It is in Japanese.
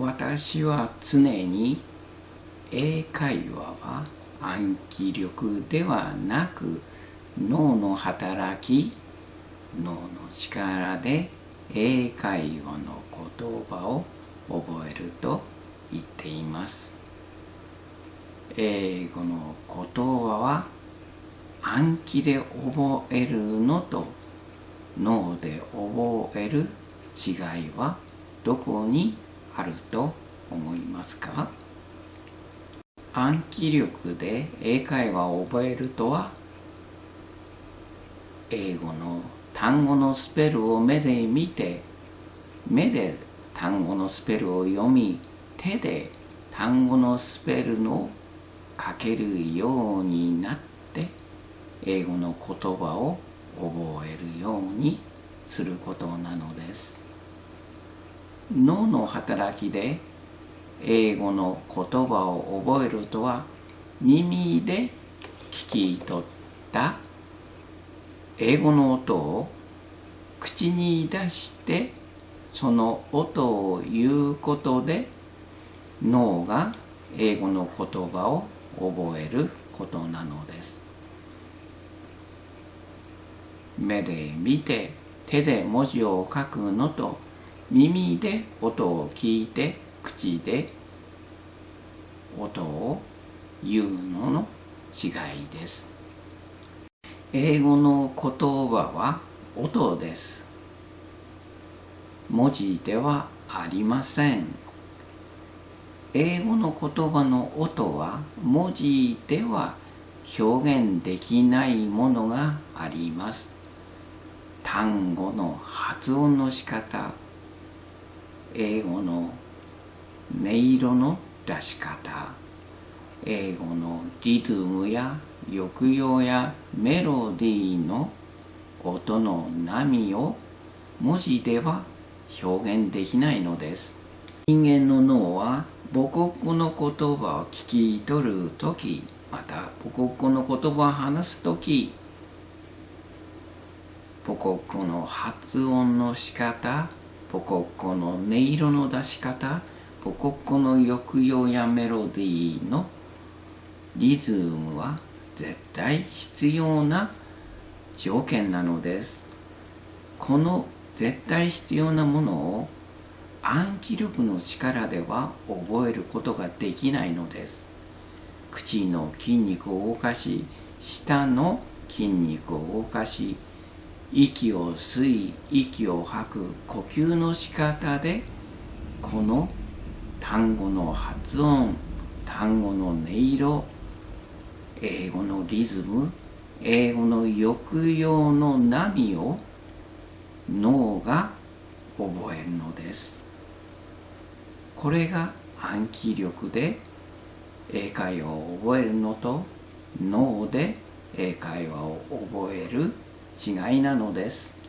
私は常に英会話は暗記力ではなく脳の働き脳の力で英会話の言葉を覚えると言っています。英語の言葉は暗記で覚えるのと脳で覚える違いはどこにあると思いますか？暗記力で英会話を覚えるとは英語の単語のスペルを目で見て目で単語のスペルを読み手で単語のスペルの書けるようになって英語の言葉を覚えるようにすることなのです。脳の働きで英語の言葉を覚えるとは耳で聞き取った。英語の音を口に出してその音を言うことで脳が英語の言葉を覚えることなのです。目で見て手で文字を書くのと耳で音を聞いて口で音を言うのの違いです。英語の言葉は音です。文字ではありません。英語の言葉の音は文字では表現できないものがあります。単語の発音の仕方英語の音色の出し方。英語のリズムや抑揚やメロディーの音の波を文字では表現できないのです。人間の脳は母国語の言葉を聞き取る時また母国語の言葉を話す時母国語の発音の仕方母国語の音色の出し方母国語の抑揚やメロディーのリズムは絶対必要な条件なのです。この絶対必要なものを暗記力の力では覚えることができないのです。口の筋肉を動かし舌の筋肉を動かし息を吸い息を吐く呼吸の仕方でこの単語の発音単語の音色英語のリズム英語の抑揚の波を脳が覚えるのです。これが暗記力で英会話を覚えるのと脳で英会話を覚える違いなのです。